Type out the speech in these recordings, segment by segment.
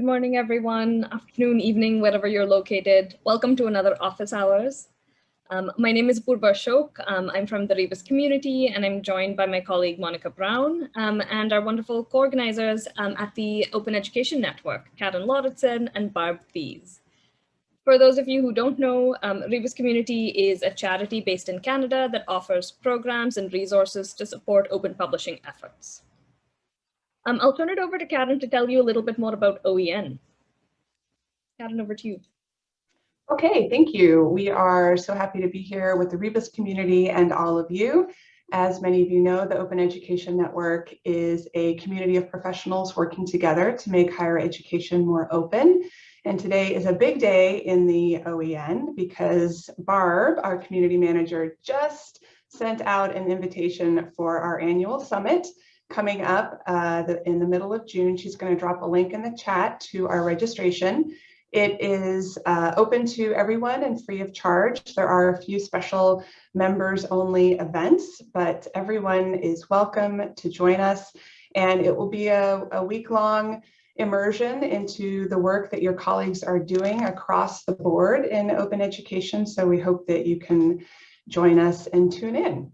Good morning, everyone. Afternoon, evening, wherever you're located. Welcome to another office hours. Um, my name is Apurva Ashok. Um, I'm from the Rebus community and I'm joined by my colleague Monica Brown um, and our wonderful co-organizers um, at the Open Education Network, Karen Lauritsen and Barb Thies. For those of you who don't know, um, Rebus Community is a charity based in Canada that offers programs and resources to support open publishing efforts. Um, I'll turn it over to Karen to tell you a little bit more about OEN. Karen, over to you. Okay, thank you. We are so happy to be here with the Rebus community and all of you. As many of you know, the Open Education Network is a community of professionals working together to make higher education more open. And today is a big day in the OEN because Barb, our community manager, just sent out an invitation for our annual summit coming up uh, the, in the middle of June. She's going to drop a link in the chat to our registration. It is uh, open to everyone and free of charge. There are a few special members only events, but everyone is welcome to join us. And it will be a, a week long immersion into the work that your colleagues are doing across the board in open education. So we hope that you can join us and tune in.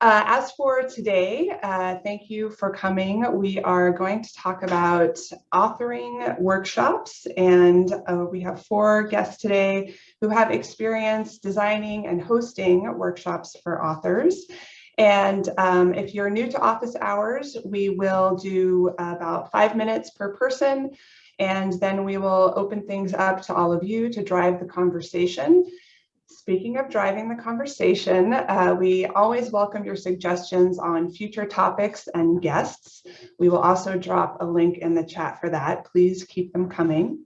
Uh, as for today, uh, thank you for coming. We are going to talk about authoring workshops and uh, we have four guests today who have experience designing and hosting workshops for authors. And um, if you're new to office hours, we will do about five minutes per person and then we will open things up to all of you to drive the conversation. Speaking of driving the conversation, uh, we always welcome your suggestions on future topics and guests. We will also drop a link in the chat for that. Please keep them coming.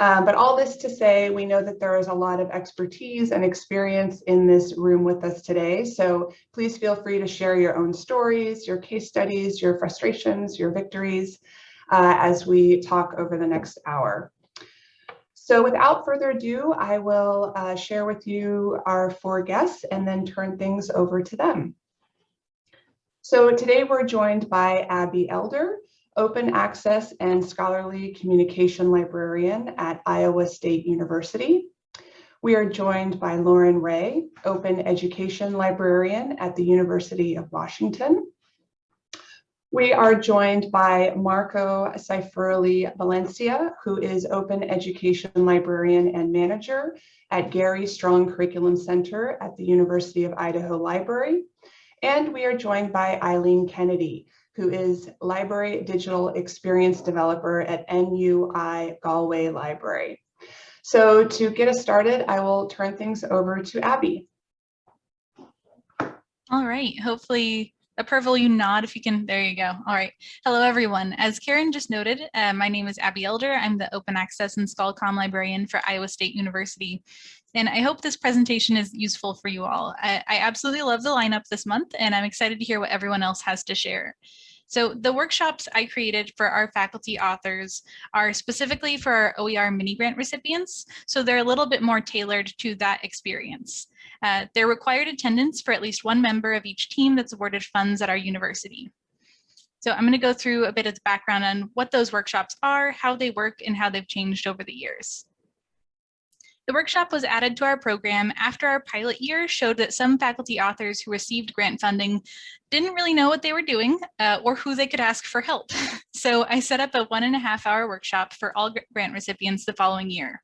Uh, but all this to say, we know that there is a lot of expertise and experience in this room with us today. So please feel free to share your own stories, your case studies, your frustrations, your victories uh, as we talk over the next hour. So without further ado, I will uh, share with you our four guests and then turn things over to them. So today we're joined by Abby Elder, Open Access and Scholarly Communication Librarian at Iowa State University. We are joined by Lauren Ray, Open Education Librarian at the University of Washington. We are joined by Marco Seiferle Valencia, who is Open Education Librarian and Manager at Gary Strong Curriculum Center at the University of Idaho Library. And we are joined by Eileen Kennedy, who is Library Digital Experience Developer at NUI Galway Library. So to get us started, I will turn things over to Abby. All right, hopefully Apurva you nod if you can. There you go. All right. Hello, everyone. As Karen just noted, uh, my name is Abby Elder. I'm the Open Access and ScholComm librarian for Iowa State University. And I hope this presentation is useful for you all. I, I absolutely love the lineup this month, and I'm excited to hear what everyone else has to share. So the workshops I created for our faculty authors are specifically for our OER mini grant recipients. So they're a little bit more tailored to that experience. Uh, they're required attendance for at least one member of each team that's awarded funds at our university. So I'm going to go through a bit of the background on what those workshops are, how they work, and how they've changed over the years. The workshop was added to our program after our pilot year showed that some faculty authors who received grant funding didn't really know what they were doing uh, or who they could ask for help. So I set up a one and a half hour workshop for all grant recipients the following year.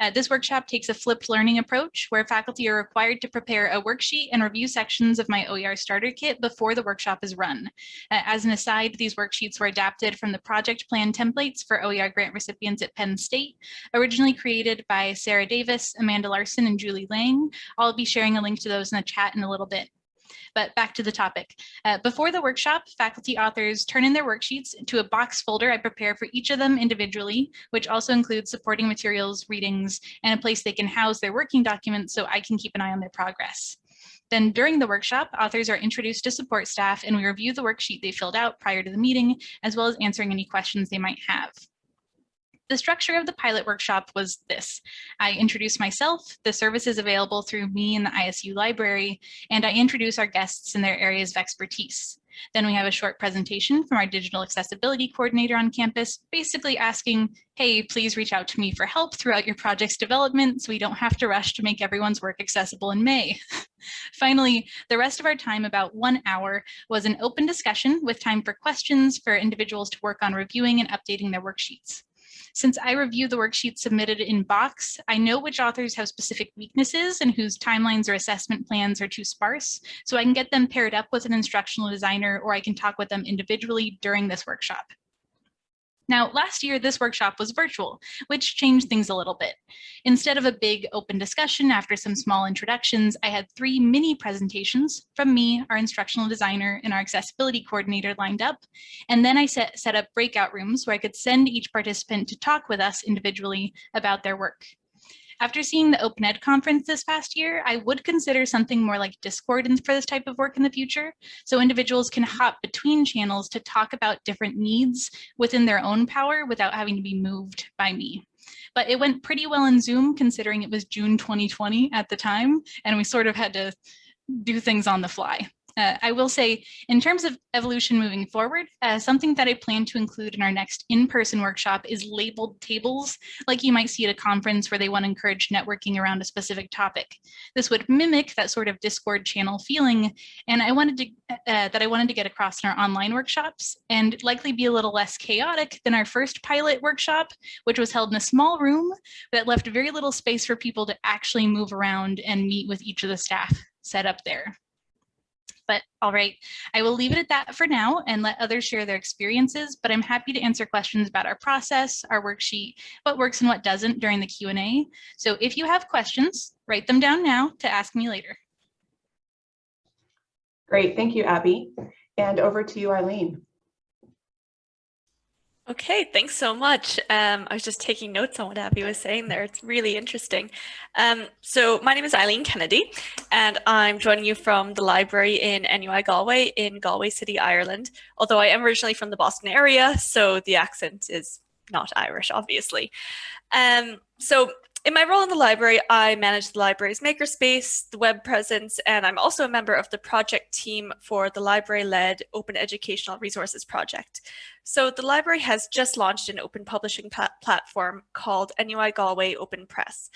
Uh, this workshop takes a flipped learning approach where faculty are required to prepare a worksheet and review sections of my OER starter kit before the workshop is run. Uh, as an aside, these worksheets were adapted from the project plan templates for OER grant recipients at Penn State, originally created by Sarah Davis, Amanda Larson, and Julie Lang. I'll be sharing a link to those in the chat in a little bit. But back to the topic. Uh, before the workshop, faculty authors turn in their worksheets to a box folder I prepare for each of them individually, which also includes supporting materials, readings, and a place they can house their working documents so I can keep an eye on their progress. Then during the workshop, authors are introduced to support staff and we review the worksheet they filled out prior to the meeting, as well as answering any questions they might have. The structure of the pilot workshop was this. I introduce myself, the services available through me in the ISU library, and I introduce our guests and their areas of expertise. Then we have a short presentation from our digital accessibility coordinator on campus, basically asking, hey, please reach out to me for help throughout your project's development so we don't have to rush to make everyone's work accessible in May. Finally, the rest of our time, about one hour, was an open discussion with time for questions for individuals to work on reviewing and updating their worksheets. Since I review the worksheets submitted in Box, I know which authors have specific weaknesses and whose timelines or assessment plans are too sparse, so I can get them paired up with an instructional designer or I can talk with them individually during this workshop. Now, last year, this workshop was virtual, which changed things a little bit. Instead of a big open discussion after some small introductions, I had three mini presentations from me, our instructional designer, and our accessibility coordinator lined up. And then I set, set up breakout rooms where I could send each participant to talk with us individually about their work. After seeing the Open Ed conference this past year, I would consider something more like Discord for this type of work in the future. So individuals can hop between channels to talk about different needs within their own power without having to be moved by me. But it went pretty well in Zoom considering it was June 2020 at the time, and we sort of had to do things on the fly. Uh, I will say, in terms of evolution moving forward, uh, something that I plan to include in our next in-person workshop is labeled tables, like you might see at a conference where they want to encourage networking around a specific topic. This would mimic that sort of Discord channel feeling, and I wanted to uh, that I wanted to get across in our online workshops, and likely be a little less chaotic than our first pilot workshop, which was held in a small room that left very little space for people to actually move around and meet with each of the staff set up there. But all right, I will leave it at that for now and let others share their experiences, but I'm happy to answer questions about our process, our worksheet, what works and what doesn't during the Q&A. So if you have questions, write them down now to ask me later. Great, thank you, Abby. And over to you, Eileen. Okay, thanks so much. Um, I was just taking notes on what Abby was saying there. It's really interesting. Um, so my name is Eileen Kennedy, and I'm joining you from the library in NUI Galway in Galway City, Ireland. Although I am originally from the Boston area, so the accent is not Irish, obviously. Um, so in my role in the library, I manage the library's makerspace, the web presence, and I'm also a member of the project team for the library-led Open Educational Resources Project. So the library has just launched an open publishing platform called NUI Galway Open Press.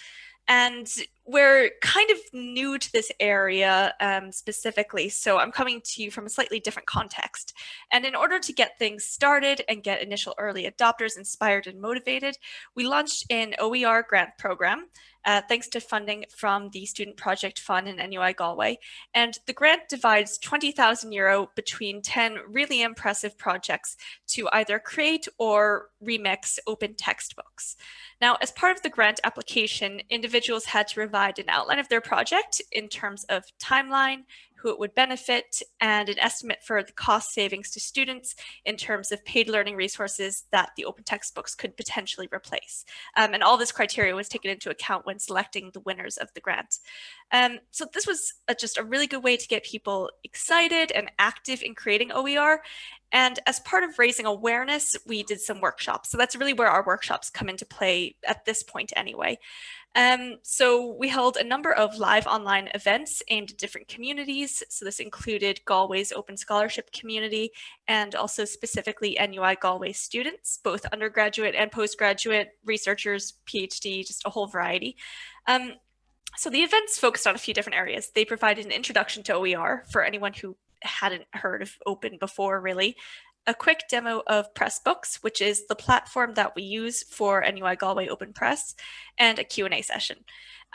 And we're kind of new to this area um, specifically, so I'm coming to you from a slightly different context. And in order to get things started and get initial early adopters inspired and motivated, we launched an OER grant program uh, thanks to funding from the Student Project Fund in NUI Galway. And the grant divides 20,000 euro between 10 really impressive projects to either create or remix open textbooks. Now, as part of the grant application, individuals had to provide an outline of their project in terms of timeline, who it would benefit, and an estimate for the cost savings to students in terms of paid learning resources that the open textbooks could potentially replace. Um, and all this criteria was taken into account when selecting the winners of the grant. Um, so this was a, just a really good way to get people excited and active in creating OER. And as part of raising awareness, we did some workshops. So that's really where our workshops come into play at this point anyway. Um, so we held a number of live online events aimed at different communities. So this included Galway's open scholarship community and also specifically NUI Galway students, both undergraduate and postgraduate researchers, PhD, just a whole variety. Um, so the events focused on a few different areas. They provided an introduction to OER for anyone who hadn't heard of open before really a quick demo of Pressbooks, which is the platform that we use for NUI Galway Open Press, and a Q&A session.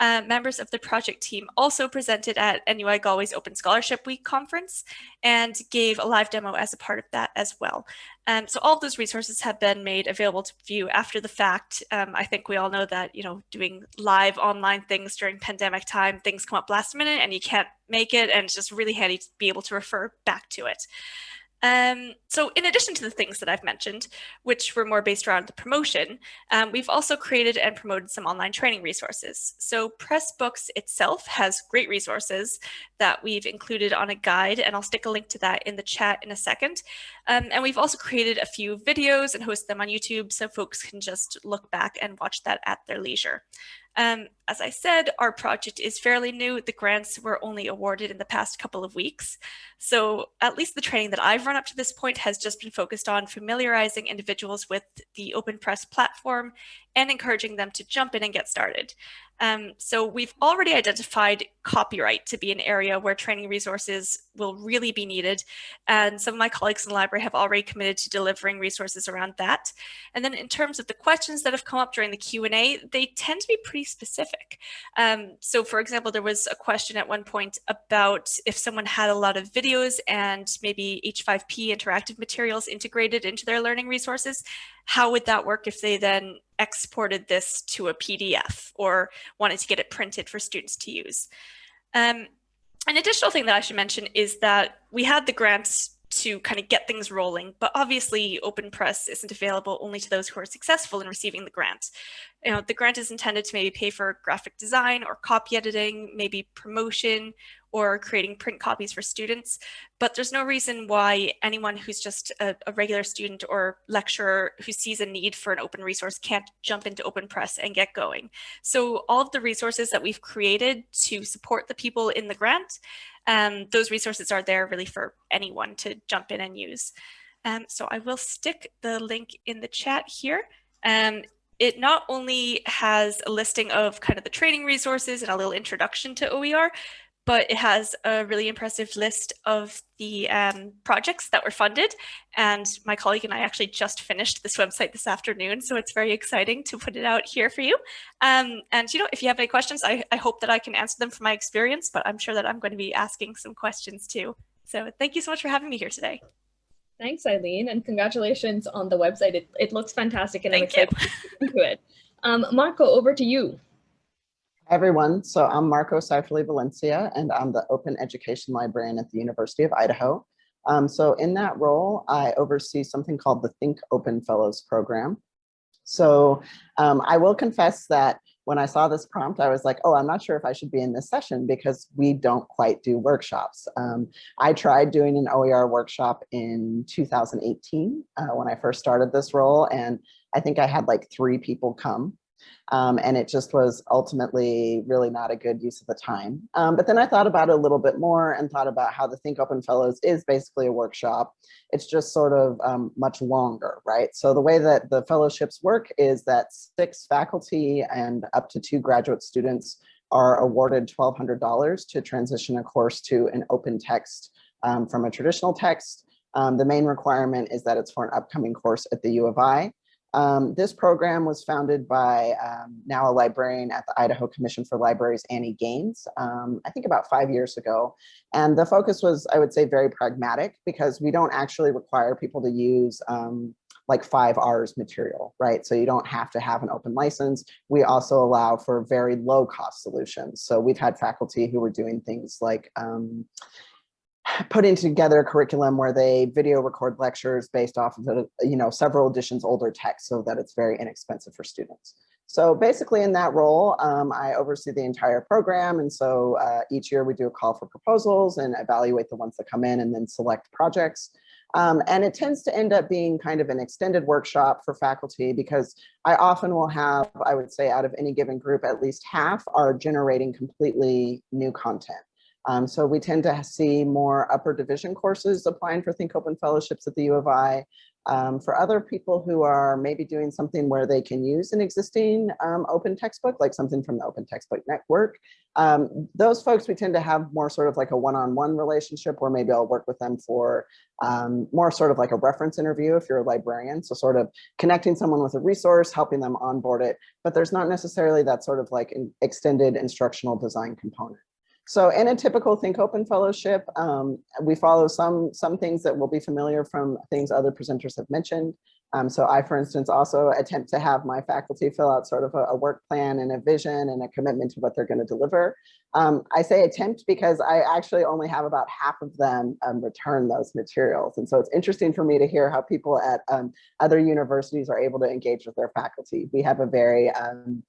Uh, members of the project team also presented at NUI Galway's Open Scholarship Week conference and gave a live demo as a part of that as well. Um, so all those resources have been made available to view after the fact. Um, I think we all know that, you know, doing live online things during pandemic time, things come up last minute and you can't make it. And it's just really handy to be able to refer back to it. Um, so in addition to the things that I've mentioned, which were more based around the promotion, um, we've also created and promoted some online training resources. So Pressbooks itself has great resources that we've included on a guide, and I'll stick a link to that in the chat in a second. Um, and we've also created a few videos and host them on YouTube so folks can just look back and watch that at their leisure. Um, as I said, our project is fairly new. The grants were only awarded in the past couple of weeks. So at least the training that I've run up to this point has just been focused on familiarizing individuals with the Open Press platform and encouraging them to jump in and get started. Um, so we've already identified copyright to be an area where training resources will really be needed. And some of my colleagues in the library have already committed to delivering resources around that. And then in terms of the questions that have come up during the Q&A, they tend to be pretty specific. Um, so for example, there was a question at one point about if someone had a lot of videos and maybe H5P interactive materials integrated into their learning resources, how would that work if they then exported this to a PDF or wanted to get it printed for students to use? Um, an additional thing that I should mention is that we had the grants to kind of get things rolling, but obviously OpenPress isn't available only to those who are successful in receiving the grant. You know, the grant is intended to maybe pay for graphic design or copy editing, maybe promotion or creating print copies for students, but there's no reason why anyone who's just a, a, regular student or lecturer who sees a need for an open resource can't jump into OpenPress and get going. So all of the resources that we've created to support the people in the grant, um, those resources are there really for anyone to jump in and use. Um, so I will stick the link in the chat here. Um, it not only has a listing of kind of the training resources and a little introduction to OER, but it has a really impressive list of the um, projects that were funded. And my colleague and I actually just finished this website this afternoon, so it's very exciting to put it out here for you. Um, and you know, if you have any questions, I, I hope that I can answer them from my experience, but I'm sure that I'm going to be asking some questions too. So thank you so much for having me here today. Thanks, Eileen, and congratulations on the website. It, it looks fantastic and Thank I'm excited you. to it. Um, Marco, over to you. Hi everyone, so I'm Marco Seiferle Valencia and I'm the Open Education Librarian at the University of Idaho. Um, so in that role, I oversee something called the Think Open Fellows Program. So um, I will confess that when I saw this prompt, I was like, oh, I'm not sure if I should be in this session because we don't quite do workshops. Um, I tried doing an OER workshop in 2018 uh, when I first started this role, and I think I had like three people come. Um, and it just was ultimately really not a good use of the time. Um, but then I thought about it a little bit more and thought about how the Think Open Fellows is basically a workshop. It's just sort of um, much longer, right? So the way that the fellowships work is that six faculty and up to two graduate students are awarded $1,200 to transition a course to an open text um, from a traditional text. Um, the main requirement is that it's for an upcoming course at the U of I. Um, this program was founded by um, now a librarian at the Idaho Commission for Libraries, Annie Gaines, um, I think about five years ago. And the focus was, I would say, very pragmatic because we don't actually require people to use um, like five R's material, right? So you don't have to have an open license. We also allow for very low cost solutions. So we've had faculty who were doing things like, um, putting together a curriculum where they video record lectures based off of the, you know, several editions older text so that it's very inexpensive for students. So basically in that role, um, I oversee the entire program. And so uh, each year we do a call for proposals and evaluate the ones that come in and then select projects. Um, and it tends to end up being kind of an extended workshop for faculty because I often will have, I would say out of any given group, at least half are generating completely new content. Um, so we tend to see more upper division courses applying for Think Open Fellowships at the U of I. Um, for other people who are maybe doing something where they can use an existing um, open textbook, like something from the Open Textbook Network, um, those folks we tend to have more sort of like a one-on-one -on -one relationship where maybe I'll work with them for um, more sort of like a reference interview if you're a librarian. So sort of connecting someone with a resource, helping them onboard it, but there's not necessarily that sort of like an extended instructional design component. So in a typical Think Open Fellowship, um, we follow some, some things that will be familiar from things other presenters have mentioned. Um, so I, for instance, also attempt to have my faculty fill out sort of a, a work plan and a vision and a commitment to what they're going to deliver. Um, I say attempt because I actually only have about half of them um, return those materials. And so it's interesting for me to hear how people at um, other universities are able to engage with their faculty. We have a very um,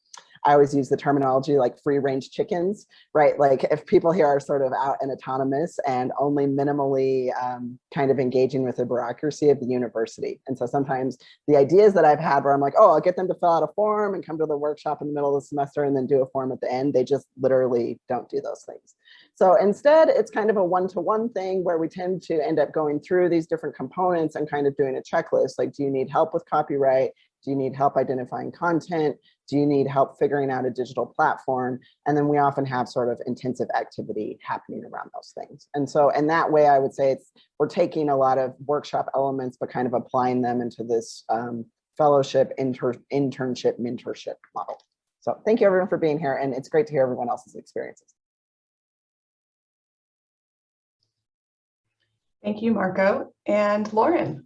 I always use the terminology like free range chickens, right? Like if people here are sort of out and autonomous and only minimally um, kind of engaging with the bureaucracy of the university. And so sometimes the ideas that I've had where I'm like, oh, I'll get them to fill out a form and come to the workshop in the middle of the semester and then do a form at the end, they just literally don't do those things. So instead, it's kind of a one-to-one -one thing where we tend to end up going through these different components and kind of doing a checklist. Like, do you need help with copyright? Do you need help identifying content? Do you need help figuring out a digital platform? And then we often have sort of intensive activity happening around those things. And so in that way, I would say it's we're taking a lot of workshop elements, but kind of applying them into this um, fellowship, inter internship, mentorship model. So thank you everyone for being here. And it's great to hear everyone else's experiences. Thank you, Marco. And Lauren.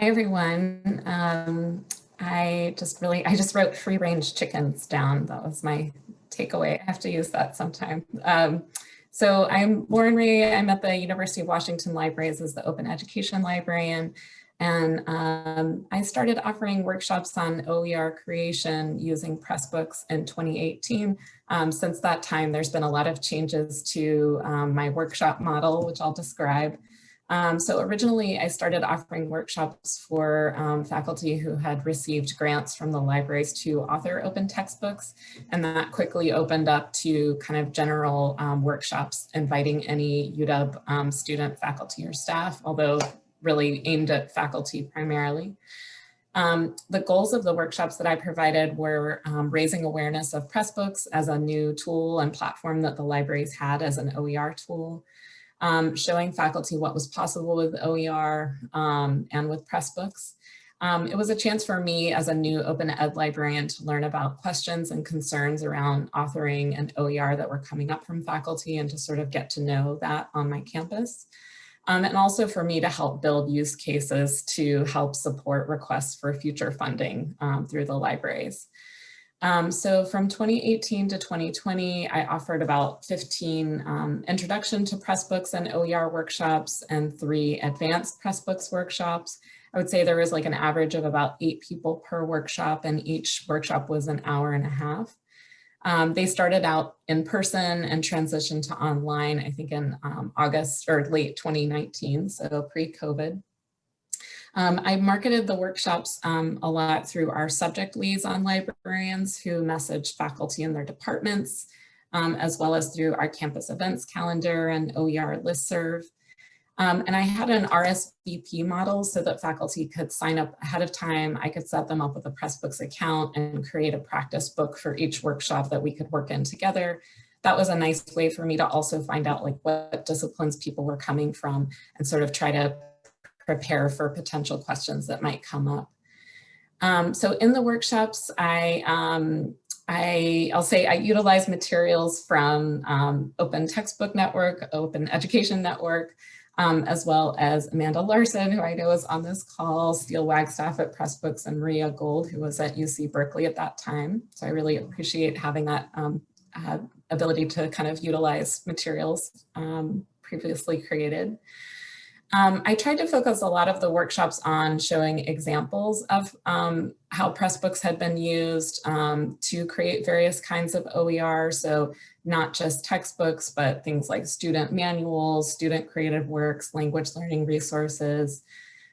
Hi, everyone. Um, I just really, I just wrote free range chickens down. That was my takeaway. I have to use that sometime. Um, so I'm Lauren Ray. I'm at the University of Washington Libraries as the Open Education Librarian. And um, I started offering workshops on OER creation using Pressbooks in 2018. Um, since that time, there's been a lot of changes to um, my workshop model, which I'll describe. Um, so originally I started offering workshops for um, faculty who had received grants from the libraries to author open textbooks. And that quickly opened up to kind of general um, workshops, inviting any UW um, student, faculty, or staff, although really aimed at faculty primarily. Um, the goals of the workshops that I provided were um, raising awareness of Pressbooks as a new tool and platform that the libraries had as an OER tool, um, showing faculty what was possible with OER um, and with Pressbooks. Um, it was a chance for me as a new open ed librarian to learn about questions and concerns around authoring and OER that were coming up from faculty and to sort of get to know that on my campus. Um, and also for me to help build use cases to help support requests for future funding um, through the libraries. Um, so from 2018 to 2020, I offered about 15 um, introduction to Pressbooks and OER workshops and three advanced Pressbooks workshops. I would say there was like an average of about eight people per workshop and each workshop was an hour and a half. Um, they started out in person and transitioned to online, I think in um, August or late 2019, so pre-COVID. Um, I marketed the workshops um, a lot through our subject liaison librarians who messaged faculty in their departments, um, as well as through our campus events calendar and OER listserv. Um, and I had an RSVP model so that faculty could sign up ahead of time. I could set them up with a Pressbooks account and create a practice book for each workshop that we could work in together. That was a nice way for me to also find out like what disciplines people were coming from and sort of try to prepare for potential questions that might come up. Um, so in the workshops, I, um, I, will say I utilize materials from um, Open Textbook Network, Open Education Network, um, as well as Amanda Larson, who I know is on this call, Steel Wagstaff at Pressbooks, and Maria Gold, who was at UC Berkeley at that time. So I really appreciate having that um, uh, ability to kind of utilize materials um, previously created. Um, I tried to focus a lot of the workshops on showing examples of um, how Pressbooks had been used um, to create various kinds of OER. So not just textbooks, but things like student manuals, student creative works, language learning resources.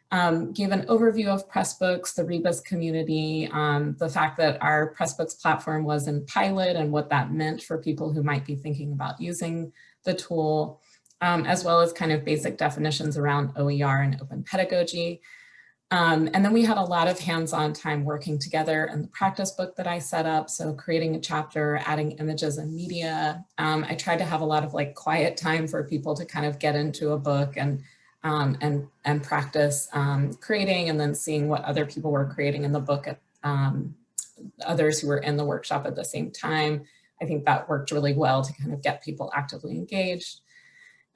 Um, give an overview of Pressbooks, the Rebus community, um, the fact that our Pressbooks platform was in pilot and what that meant for people who might be thinking about using the tool um, as well as kind of basic definitions around OER and open pedagogy. Um, and then we had a lot of hands-on time working together in the practice book that I set up. So creating a chapter, adding images and media. Um, I tried to have a lot of like quiet time for people to kind of get into a book and um, and and practice um, creating and then seeing what other people were creating in the book at um, others who were in the workshop at the same time. I think that worked really well to kind of get people actively engaged.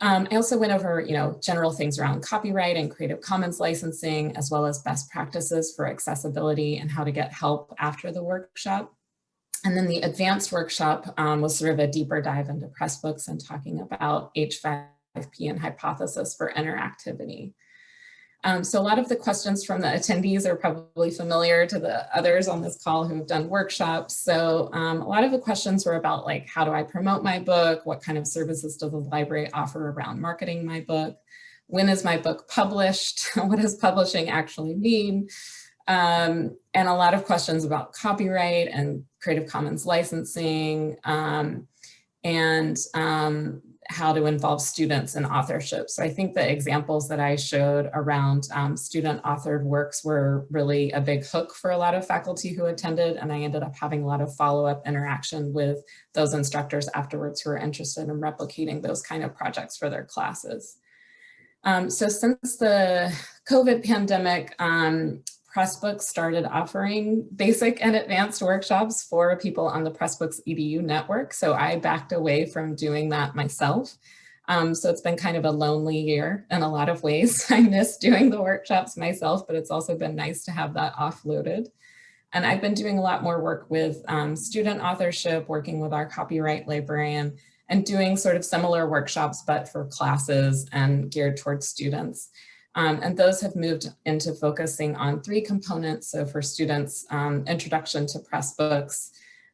Um, I also went over, you know, general things around copyright and Creative Commons licensing, as well as best practices for accessibility and how to get help after the workshop. And then the advanced workshop um, was sort of a deeper dive into Pressbooks and talking about H5P and hypothesis for interactivity. Um, so a lot of the questions from the attendees are probably familiar to the others on this call who have done workshops. So um, a lot of the questions were about like, how do I promote my book? What kind of services does the library offer around marketing my book? When is my book published? what does publishing actually mean? Um, and a lot of questions about copyright and Creative Commons licensing um, and um, how to involve students in authorship. So I think the examples that I showed around um, student authored works were really a big hook for a lot of faculty who attended and I ended up having a lot of follow-up interaction with those instructors afterwards who are interested in replicating those kind of projects for their classes. Um, so since the COVID pandemic, um, Pressbooks started offering basic and advanced workshops for people on the Pressbooks EDU network. So I backed away from doing that myself. Um, so it's been kind of a lonely year in a lot of ways. I miss doing the workshops myself, but it's also been nice to have that offloaded. And I've been doing a lot more work with um, student authorship, working with our copyright librarian, and doing sort of similar workshops, but for classes and geared towards students. Um, and those have moved into focusing on three components. So for students, um, introduction to Pressbooks,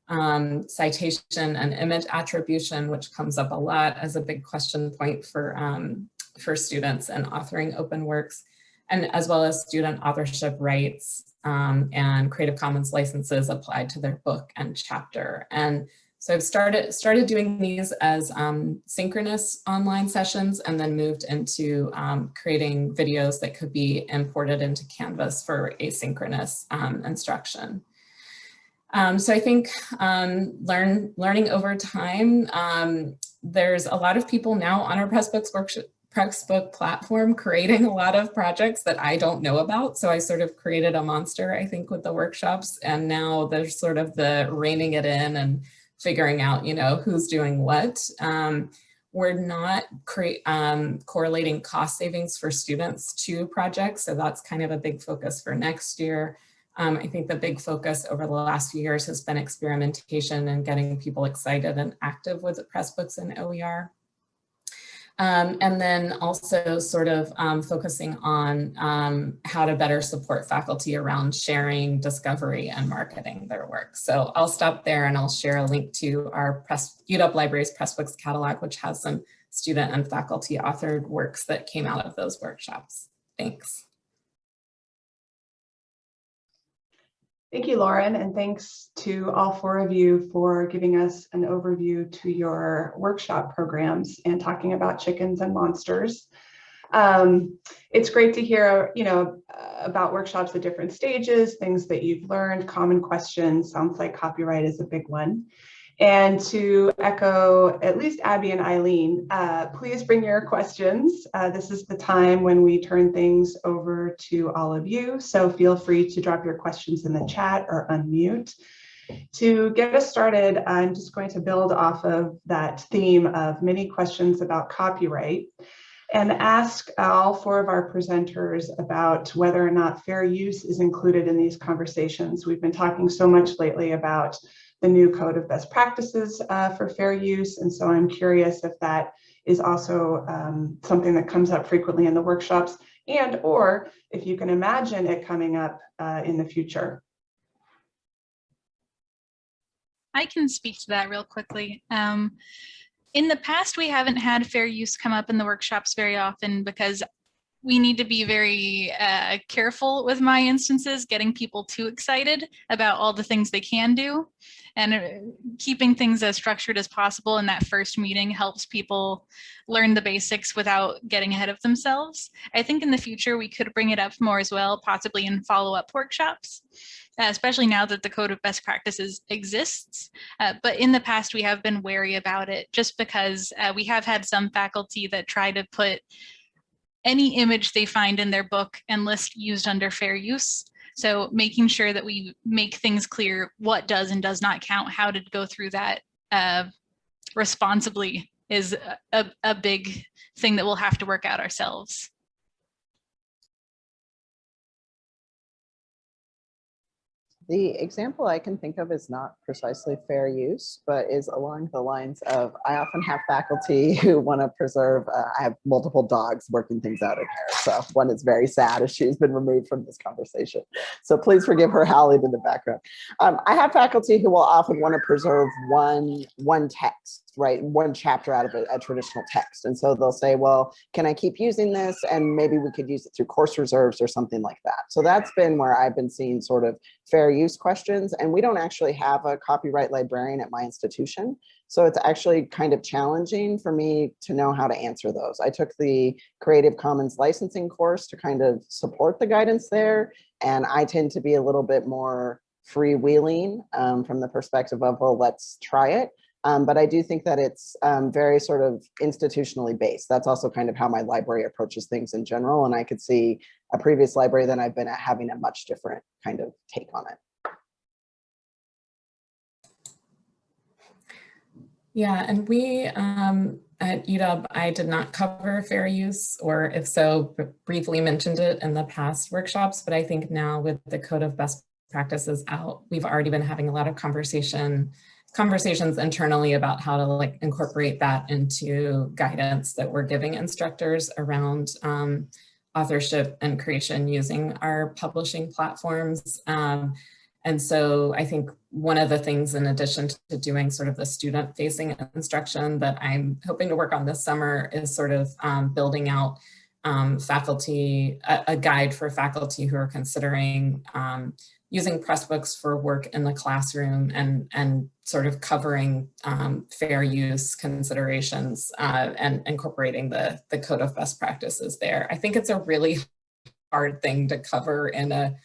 um, citation and image attribution, which comes up a lot as a big question point for, um, for students and authoring open works, and as well as student authorship rights um, and Creative Commons licenses applied to their book and chapter. And so I've started started doing these as um, synchronous online sessions and then moved into um, creating videos that could be imported into Canvas for asynchronous um, instruction. Um, so I think um, learn learning over time, um, there's a lot of people now on our Pressbooks workshop platform creating a lot of projects that I don't know about. So I sort of created a monster, I think, with the workshops. And now there's sort of the reining it in and figuring out, you know, who's doing what. Um, we're not um, correlating cost savings for students to projects. So that's kind of a big focus for next year. Um, I think the big focus over the last few years has been experimentation and getting people excited and active with Pressbooks and OER. Um, and then also sort of um, focusing on um, how to better support faculty around sharing, discovery, and marketing their work. So I'll stop there and I'll share a link to our Press, UW Libraries Pressbooks catalog, which has some student and faculty authored works that came out of those workshops. Thanks. Thank you, Lauren, and thanks to all four of you for giving us an overview to your workshop programs and talking about chickens and monsters. Um, it's great to hear, you know, about workshops at different stages, things that you've learned, common questions. Sounds like copyright is a big one. And to echo at least Abby and Eileen, uh, please bring your questions. Uh, this is the time when we turn things over to all of you. So feel free to drop your questions in the chat or unmute. To get us started, I'm just going to build off of that theme of many questions about copyright and ask all four of our presenters about whether or not fair use is included in these conversations. We've been talking so much lately about the new code of best practices uh, for fair use. And so I'm curious if that is also um, something that comes up frequently in the workshops and or if you can imagine it coming up uh, in the future. I can speak to that real quickly. Um, in the past, we haven't had fair use come up in the workshops very often because we need to be very uh, careful with my instances, getting people too excited about all the things they can do and uh, keeping things as structured as possible in that first meeting helps people learn the basics without getting ahead of themselves. I think in the future we could bring it up more as well, possibly in follow-up workshops, uh, especially now that the code of best practices exists. Uh, but in the past we have been wary about it just because uh, we have had some faculty that try to put any image they find in their book and list used under fair use. So making sure that we make things clear what does and does not count, how to go through that uh, responsibly is a, a big thing that we'll have to work out ourselves. The example I can think of is not precisely fair use, but is along the lines of, I often have faculty who want to preserve, uh, I have multiple dogs working things out in here. So one is very sad as she's been removed from this conversation. So please forgive her howling in the background. Um, I have faculty who will often want to preserve one, one text right one chapter out of a, a, traditional text. And so they'll say well can i keep using this? And maybe we could use it through course reserves or something like that. So that's been where i've been seeing sort of fair use questions. And we don't actually have a copyright librarian at my institution. So it's actually kind of challenging for me to know how to answer those. I took the creative commons licensing course to kind of support the guidance there. And i tend to be a little bit more freewheeling um, from the perspective of well let's try it um, but I do think that it's um, very sort of institutionally based. That's also kind of how my library approaches things in general. And I could see a previous library that I've been at having a much different kind of take on it. Yeah, and we um, at UW, I did not cover fair use, or if so, briefly mentioned it in the past workshops, but I think now with the code of best practices out, we've already been having a lot of conversation conversations internally about how to like incorporate that into guidance that we're giving instructors around um, authorship and creation using our publishing platforms. Um, and so I think one of the things in addition to doing sort of the student facing instruction that I'm hoping to work on this summer is sort of um, building out um, faculty, a, a, guide for faculty who are considering um, using Pressbooks for work in the classroom and, and sort of covering um, fair use considerations uh, and incorporating the, the code of best practices there. I think it's a really hard thing to cover in a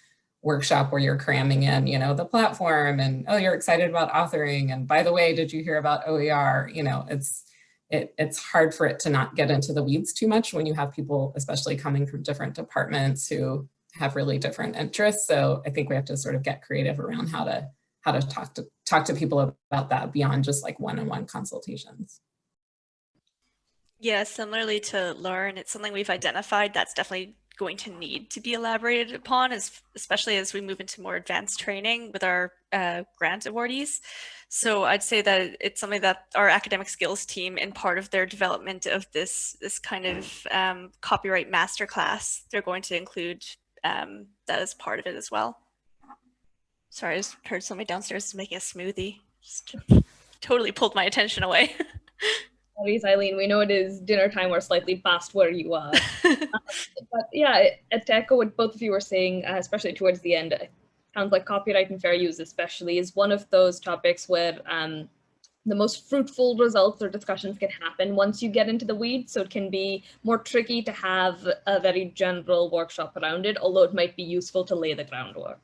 workshop where you're cramming in, you know, the platform and, oh, you're excited about authoring. And by the way, did you hear about OER? You know, it's, it, it's hard for it to not get into the weeds too much when you have people, especially coming from different departments who have really different interests. So I think we have to sort of get creative around how to how to talk to talk to people about that beyond just like one-on-one -on -one consultations. Yeah, similarly to Lauren, it's something we've identified that's definitely going to need to be elaborated upon, as, especially as we move into more advanced training with our uh, grant awardees. So I'd say that it's something that our academic skills team, in part of their development of this this kind of um, copyright masterclass, they're going to include um, that is part of it as well. Sorry, I just heard somebody downstairs making a smoothie. Just totally pulled my attention away. Sorry, Eileen, we know it is dinner time. We're slightly past where you are. uh, but yeah, to echo what both of you were saying, uh, especially towards the end, it sounds like copyright and fair use especially is one of those topics where um, the most fruitful results or discussions can happen once you get into the weeds. So it can be more tricky to have a very general workshop around it, although it might be useful to lay the groundwork.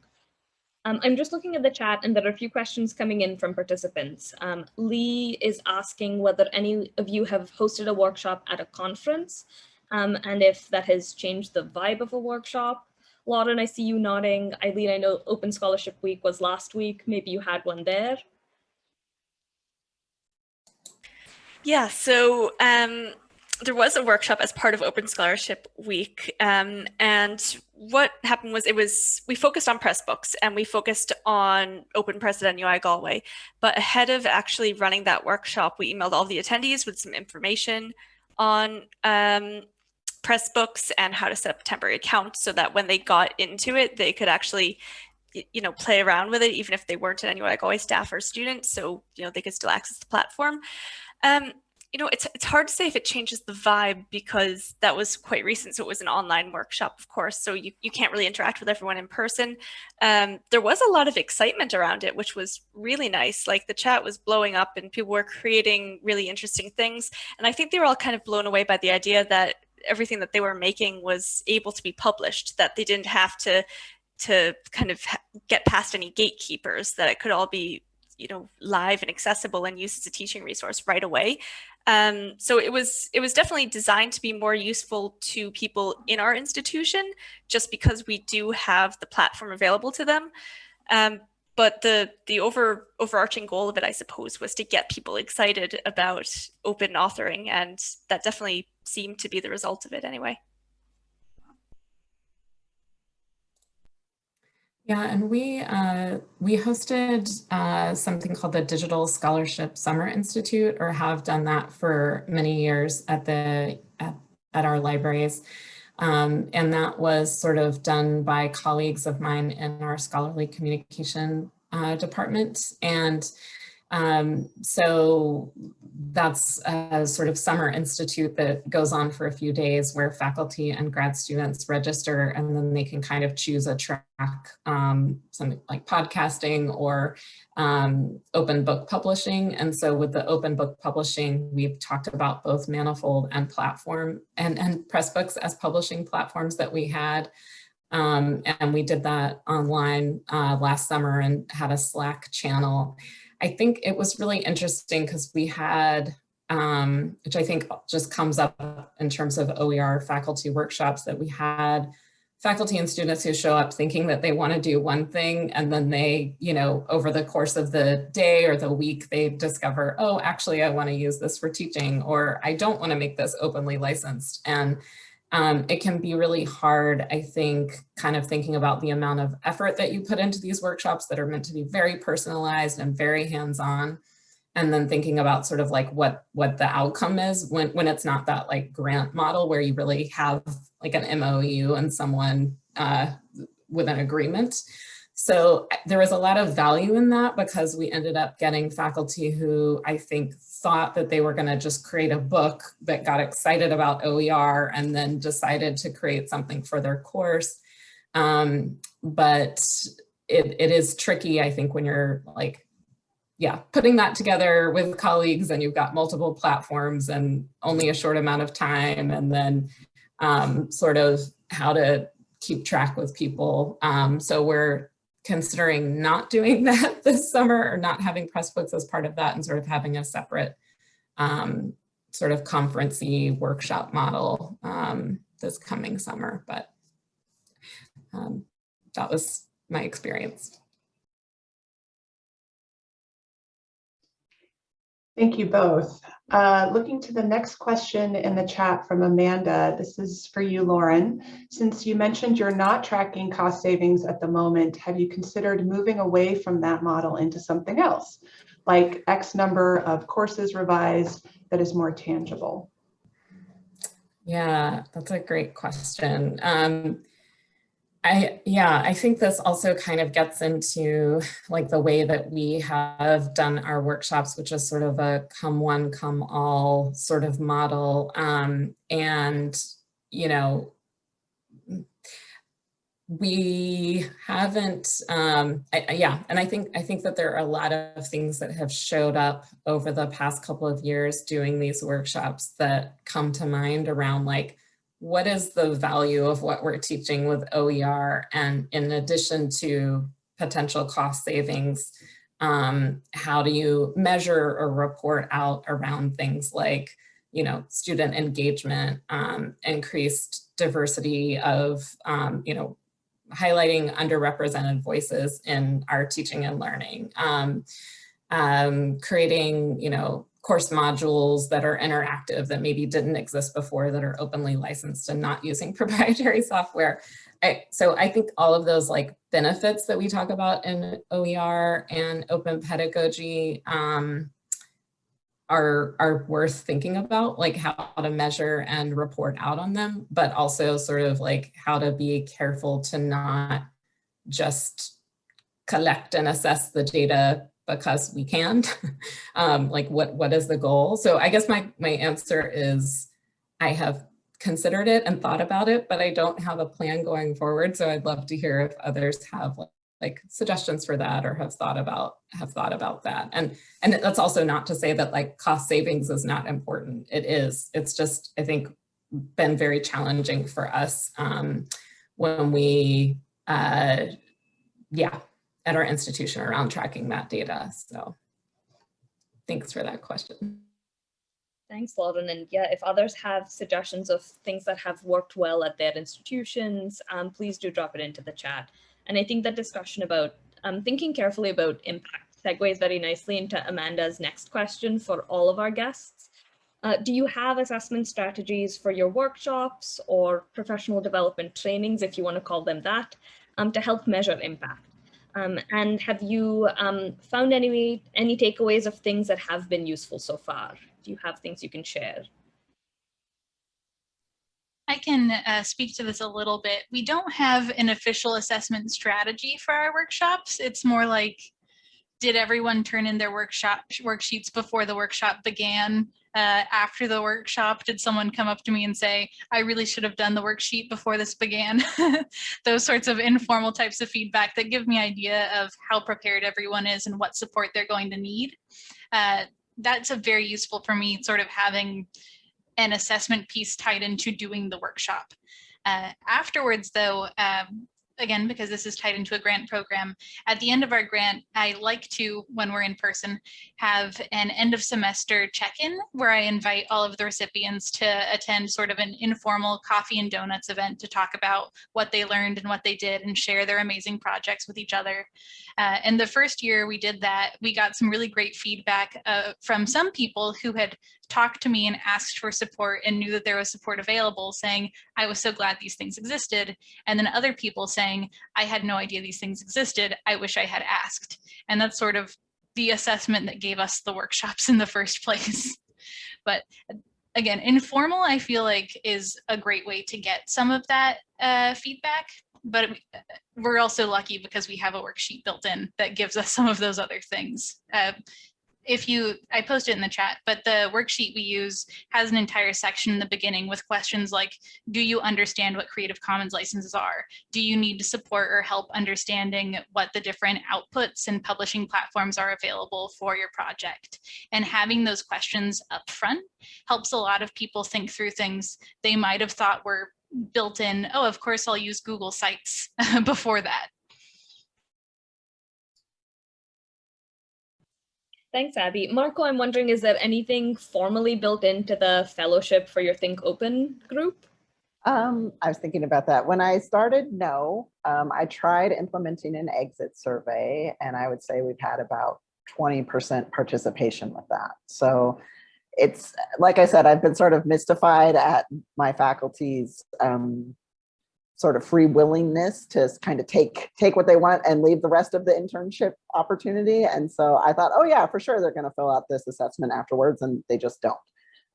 Um, I'm just looking at the chat and there are a few questions coming in from participants. Um, Lee is asking whether any of you have hosted a workshop at a conference um, and if that has changed the vibe of a workshop. Lauren, I see you nodding. Eileen, I know Open Scholarship Week was last week. Maybe you had one there. Yeah, so um, there was a workshop as part of Open Scholarship Week. Um, and what happened was it was, we focused on Pressbooks and we focused on Open Press at NUI Galway. But ahead of actually running that workshop, we emailed all the attendees with some information on um, Pressbooks and how to set up temporary account so that when they got into it, they could actually you know, play around with it, even if they weren't an NUI Galway staff or student. So, you know, they could still access the platform. Um, you know, it's it's hard to say if it changes the vibe because that was quite recent. So it was an online workshop, of course. So you, you can't really interact with everyone in person. Um, there was a lot of excitement around it, which was really nice. Like the chat was blowing up and people were creating really interesting things. And I think they were all kind of blown away by the idea that everything that they were making was able to be published, that they didn't have to to kind of get past any gatekeepers, that it could all be you know live and accessible and used as a teaching resource right away. Um, so it was it was definitely designed to be more useful to people in our institution just because we do have the platform available to them. Um, but the the over overarching goal of it i suppose was to get people excited about open authoring and that definitely seemed to be the result of it anyway Yeah, and we uh, we hosted uh, something called the Digital Scholarship Summer Institute, or have done that for many years at the at, at our libraries. Um, and that was sort of done by colleagues of mine in our scholarly communication uh, department. And um, so that's a sort of summer institute that goes on for a few days where faculty and grad students register and then they can kind of choose a track, um, something like podcasting or um, open book publishing. And so with the open book publishing, we've talked about both Manifold and platform and, and Pressbooks as publishing platforms that we had. Um, and we did that online uh, last summer and had a Slack channel. I think it was really interesting because we had, um, which I think just comes up in terms of OER faculty workshops that we had faculty and students who show up thinking that they want to do one thing and then they, you know, over the course of the day or the week, they discover, oh, actually, I want to use this for teaching or I don't want to make this openly licensed. And um, it can be really hard, I think, kind of thinking about the amount of effort that you put into these workshops that are meant to be very personalized and very hands-on. And then thinking about sort of like what, what the outcome is when, when it's not that like grant model where you really have like an MOU and someone uh, with an agreement. So there was a lot of value in that because we ended up getting faculty who I think thought that they were going to just create a book that got excited about OER and then decided to create something for their course. Um, but it, it is tricky, I think, when you're like, yeah, putting that together with colleagues and you've got multiple platforms and only a short amount of time and then um, sort of how to keep track with people. Um, so we're considering not doing that this summer or not having Pressbooks as part of that and sort of having a separate um, sort of conferencey workshop model um, this coming summer, but um, that was my experience. Thank you both. Uh, looking to the next question in the chat from Amanda, this is for you, Lauren. Since you mentioned you're not tracking cost savings at the moment, have you considered moving away from that model into something else, like X number of courses revised that is more tangible? Yeah, that's a great question. Um, I, yeah, I think this also kind of gets into like the way that we have done our workshops, which is sort of a come one, come all sort of model. Um, and, you know, we haven't, um, I, yeah, and I think I think that there are a lot of things that have showed up over the past couple of years doing these workshops that come to mind around like, what is the value of what we're teaching with OER? And in addition to potential cost savings, um, how do you measure or report out around things like, you know, student engagement, um, increased diversity of, um, you know, highlighting underrepresented voices in our teaching and learning, um, um, creating, you know, course modules that are interactive that maybe didn't exist before that are openly licensed and not using proprietary software. I, so I think all of those like benefits that we talk about in OER and open pedagogy um, are, are worth thinking about, like how to measure and report out on them, but also sort of like how to be careful to not just collect and assess the data because we can. um, like what, what is the goal? So I guess my, my answer is I have considered it and thought about it, but I don't have a plan going forward. So I'd love to hear if others have like, like suggestions for that or have thought about have thought about that. And and that's also not to say that like cost savings is not important. It is. It's just I think been very challenging for us um, when we uh, yeah at our institution around tracking that data. So thanks for that question. Thanks, Lauren. And yeah, if others have suggestions of things that have worked well at their institutions, um, please do drop it into the chat. And I think that discussion about um, thinking carefully about impact segues very nicely into Amanda's next question for all of our guests. Uh, do you have assessment strategies for your workshops or professional development trainings, if you want to call them that, um, to help measure impact? Um, and have you um, found any, any takeaways of things that have been useful so far? Do you have things you can share? I can uh, speak to this a little bit. We don't have an official assessment strategy for our workshops. It's more like, did everyone turn in their workshop worksheets before the workshop began? Uh, after the workshop, did someone come up to me and say, I really should have done the worksheet before this began? Those sorts of informal types of feedback that give me idea of how prepared everyone is and what support they're going to need. Uh, that's a very useful for me, sort of having an assessment piece tied into doing the workshop. Uh, afterwards, though, um, again, because this is tied into a grant program, at the end of our grant, I like to, when we're in person, have an end of semester check-in where I invite all of the recipients to attend sort of an informal coffee and donuts event to talk about what they learned and what they did and share their amazing projects with each other. Uh, and the first year we did that, we got some really great feedback uh, from some people who had talked to me and asked for support and knew that there was support available saying, I was so glad these things existed. And then other people saying, I had no idea these things existed. I wish I had asked. And that's sort of the assessment that gave us the workshops in the first place. but again, informal, I feel like is a great way to get some of that uh, feedback. But we're also lucky because we have a worksheet built in that gives us some of those other things. Uh, if you, I posted it in the chat, but the worksheet we use has an entire section in the beginning with questions like, do you understand what Creative Commons licenses are? Do you need to support or help understanding what the different outputs and publishing platforms are available for your project? And having those questions up front helps a lot of people think through things they might have thought were built in, oh, of course I'll use Google Sites before that. Thanks, Abby. Marco, I'm wondering, is there anything formally built into the fellowship for your Think Open group? Um, I was thinking about that. When I started, no. Um, I tried implementing an exit survey, and I would say we've had about 20% participation with that. So it's, like I said, I've been sort of mystified at my faculty's um, sort of free willingness to kind of take take what they want and leave the rest of the internship opportunity. And so I thought, oh yeah, for sure they're going to fill out this assessment afterwards, and they just don't.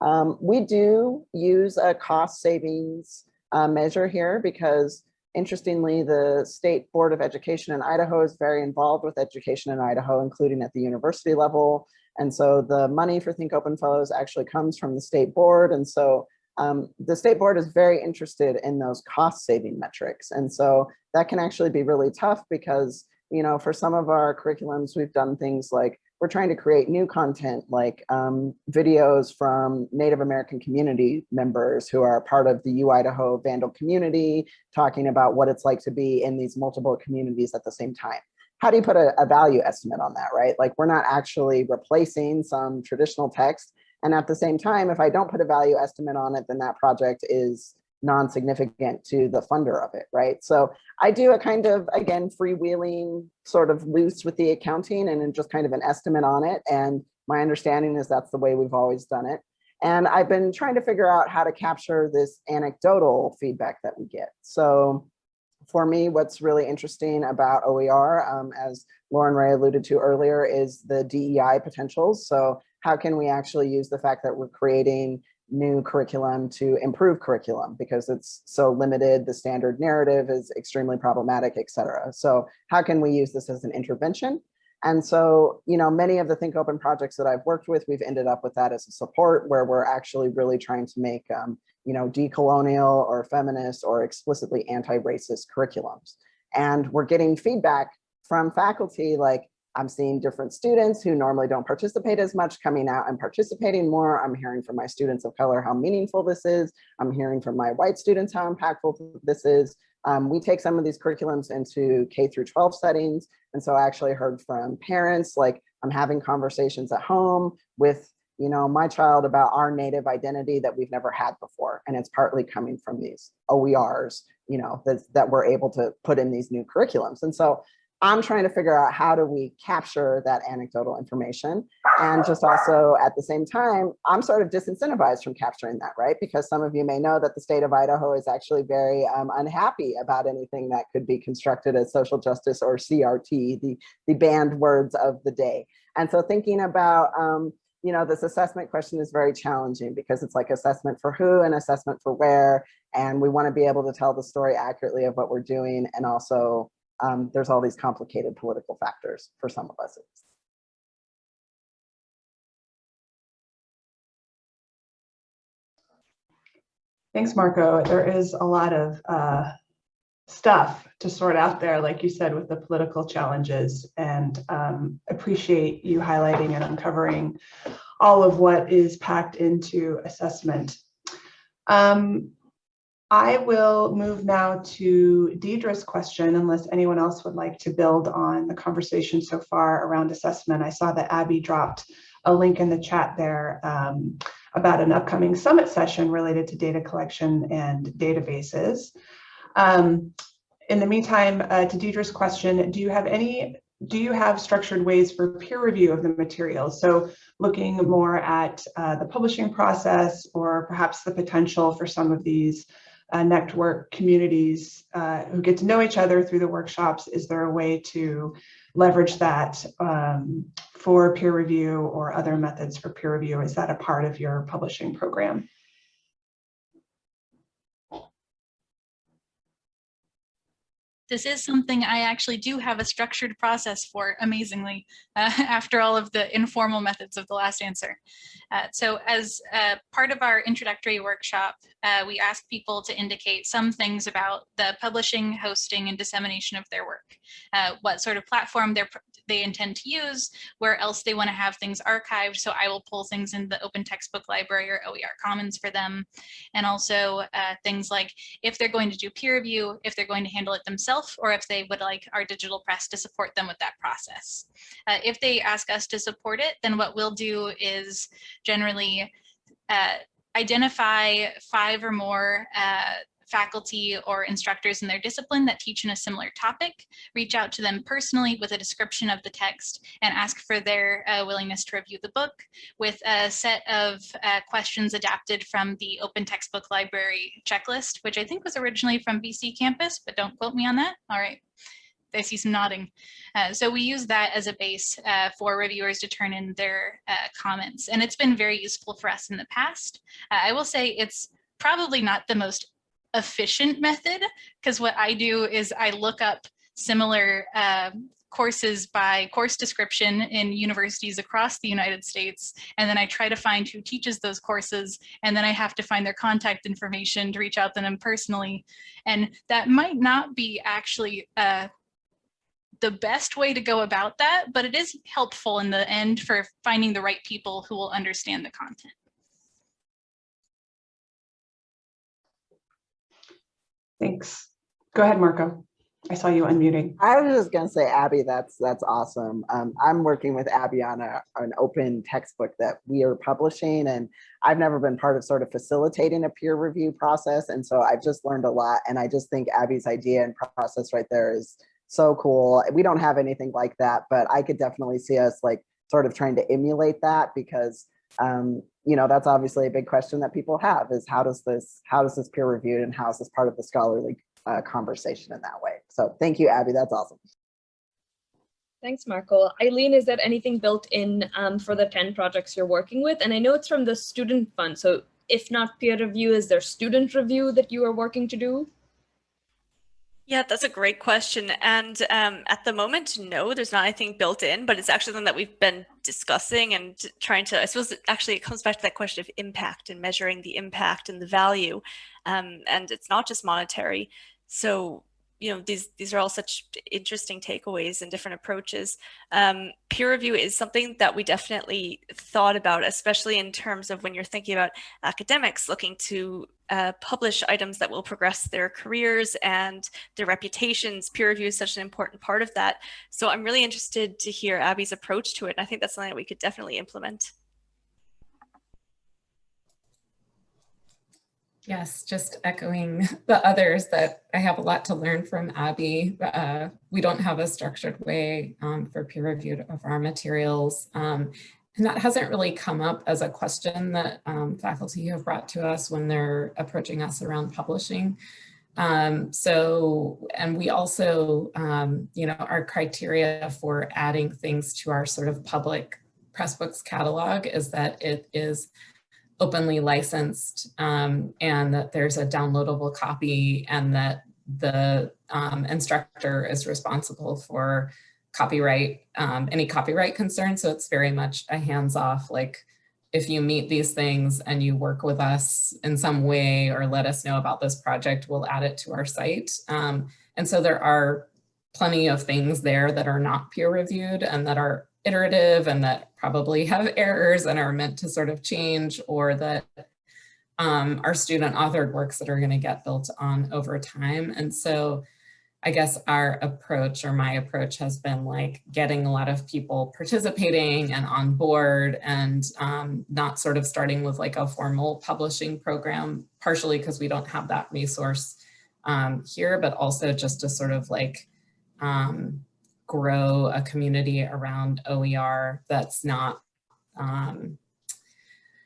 Um, we do use a cost savings uh, measure here because interestingly, the State Board of Education in Idaho is very involved with education in Idaho, including at the university level. And so the money for Think Open Fellows actually comes from the state board. And so um, the state board is very interested in those cost saving metrics. And so that can actually be really tough because, you know, for some of our curriculums, we've done things like we're trying to create new content like um, videos from Native American community members who are part of the U Idaho Vandal community, talking about what it's like to be in these multiple communities at the same time. How do you put a, a value estimate on that, right? Like we're not actually replacing some traditional text, and at the same time, if I don't put a value estimate on it, then that project is non-significant to the funder of it, right? So I do a kind of, again, freewheeling sort of loose with the accounting and just kind of an estimate on it. And my understanding is that's the way we've always done it. And I've been trying to figure out how to capture this anecdotal feedback that we get. So for me, what's really interesting about OER, um, as Lauren Ray alluded to earlier, is the DEI potentials. So how can we actually use the fact that we're creating new curriculum to improve curriculum because it's so limited, the standard narrative is extremely problematic, et cetera. So how can we use this as an intervention? And so, you know, many of the Think Open projects that I've worked with, we've ended up with that as a support where we're actually really trying to make, um, you know, decolonial or feminist or explicitly anti-racist curriculums. And we're getting feedback from faculty like, I'm seeing different students who normally don't participate as much coming out and participating more. I'm hearing from my students of color how meaningful this is. I'm hearing from my white students how impactful this is. Um, we take some of these curriculums into K through 12 settings. And so I actually heard from parents, like I'm having conversations at home with you know, my child about our native identity that we've never had before. And it's partly coming from these OERs, you know, that, that we're able to put in these new curriculums. And so I'm trying to figure out how do we capture that anecdotal information. And just also at the same time, I'm sort of disincentivized from capturing that, right? Because some of you may know that the state of Idaho is actually very um, unhappy about anything that could be constructed as social justice or CRT, the, the banned words of the day. And so thinking about, um, you know, this assessment question is very challenging because it's like assessment for who and assessment for where. And we want to be able to tell the story accurately of what we're doing and also um, there's all these complicated political factors for some of us. Thanks, Marco. There is a lot of uh, stuff to sort out there, like you said, with the political challenges and um, appreciate you highlighting and uncovering all of what is packed into assessment. Um, I will move now to Deidre's question, unless anyone else would like to build on the conversation so far around assessment. I saw that Abby dropped a link in the chat there um, about an upcoming summit session related to data collection and databases. Um, in the meantime, uh, to Deidre's question, do you have any, do you have structured ways for peer review of the materials? So looking more at uh, the publishing process or perhaps the potential for some of these uh, network communities uh, who get to know each other through the workshops? Is there a way to leverage that um, for peer review or other methods for peer review? Is that a part of your publishing program? This is something I actually do have a structured process for, amazingly, uh, after all of the informal methods of the last answer. Uh, so as uh, part of our introductory workshop, uh, we ask people to indicate some things about the publishing, hosting, and dissemination of their work, uh, what sort of platform they're they intend to use, where else they want to have things archived. So I will pull things in the open textbook library or OER Commons for them. And also uh, things like if they're going to do peer review, if they're going to handle it themselves, or if they would like our digital press to support them with that process. Uh, if they ask us to support it, then what we'll do is generally uh, identify five or more uh, faculty or instructors in their discipline that teach in a similar topic, reach out to them personally with a description of the text and ask for their uh, willingness to review the book with a set of uh, questions adapted from the open textbook library checklist, which I think was originally from BCcampus, but don't quote me on that. All right. I see some nodding. Uh, so we use that as a base uh, for reviewers to turn in their uh, comments. And it's been very useful for us in the past. Uh, I will say it's probably not the most efficient method because what I do is I look up similar uh, courses by course description in universities across the United States. And then I try to find who teaches those courses. And then I have to find their contact information to reach out to them personally. And that might not be actually uh, the best way to go about that, but it is helpful in the end for finding the right people who will understand the content. Thanks. Go ahead, Marco. I saw you unmuting. I was just gonna say, Abby, that's that's awesome. Um, I'm working with Abby on a, an open textbook that we are publishing, and I've never been part of sort of facilitating a peer review process, and so I've just learned a lot. And I just think Abby's idea and process right there is so cool. We don't have anything like that, but I could definitely see us like sort of trying to emulate that because um, you know, that's obviously a big question that people have is how does this, how does this peer reviewed and how is this part of the scholarly uh, conversation in that way? So thank you, Abby, that's awesome. Thanks, Marco. Eileen, is there anything built in um, for the 10 projects you're working with? And I know it's from the student fund. So if not peer review, is there student review that you are working to do? Yeah, that's a great question. And um, at the moment, no, there's not anything built in, but it's actually something that we've been discussing and trying to, I suppose actually it comes back to that question of impact and measuring the impact and the value. Um, and it's not just monetary. So you know, these, these are all such interesting takeaways and different approaches. Um, peer review is something that we definitely thought about, especially in terms of when you're thinking about academics looking to uh, publish items that will progress their careers and their reputations. Peer review is such an important part of that. So I'm really interested to hear Abby's approach to it. And I think that's something that we could definitely implement. Yes, just echoing the others that I have a lot to learn from Abby. Uh, we don't have a structured way um, for peer review of our materials. Um, and that hasn't really come up as a question that um, faculty have brought to us when they're approaching us around publishing. Um, so, and we also, um, you know, our criteria for adding things to our sort of public Pressbooks catalog is that it is openly licensed um, and that there's a downloadable copy and that the um, instructor is responsible for copyright, um, any copyright concerns. So it's very much a hands-off, like if you meet these things and you work with us in some way or let us know about this project, we'll add it to our site. Um, and so there are plenty of things there that are not peer reviewed and that are iterative and that probably have errors and are meant to sort of change or that um, are student authored works that are going to get built on over time. And so I guess our approach or my approach has been like getting a lot of people participating and on board and um, not sort of starting with like a formal publishing program, partially because we don't have that resource um, here, but also just to sort of like um, grow a community around OER that's not, um,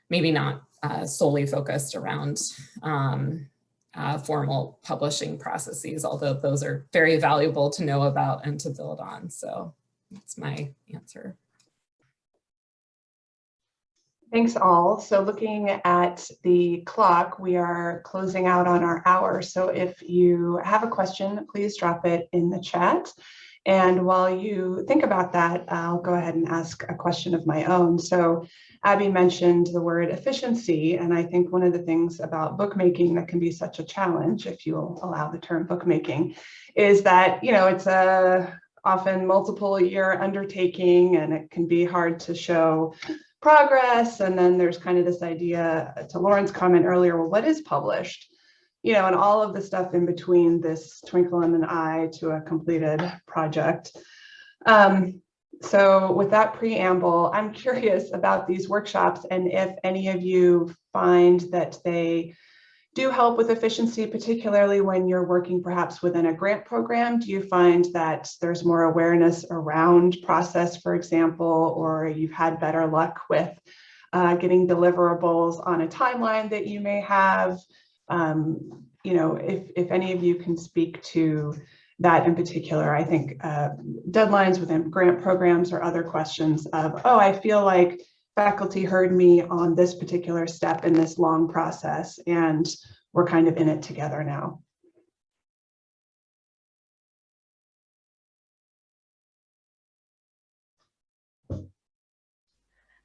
maybe not uh, solely focused around um, uh, formal publishing processes, although those are very valuable to know about and to build on. So that's my answer. Thanks all. So looking at the clock, we are closing out on our hour. So if you have a question, please drop it in the chat. And while you think about that, I'll go ahead and ask a question of my own. So Abby mentioned the word efficiency, and I think one of the things about bookmaking that can be such a challenge, if you'll allow the term bookmaking, is that, you know, it's a often multiple year undertaking and it can be hard to show progress. And then there's kind of this idea to Lauren's comment earlier, well, what is published? You know, and all of the stuff in between this twinkle in an eye to a completed project. Um, so with that preamble, I'm curious about these workshops and if any of you find that they do help with efficiency, particularly when you're working perhaps within a grant program. Do you find that there's more awareness around process, for example, or you've had better luck with uh, getting deliverables on a timeline that you may have? Um, you know, if, if any of you can speak to that in particular, I think uh, deadlines within grant programs or other questions of, oh, I feel like faculty heard me on this particular step in this long process and we're kind of in it together now.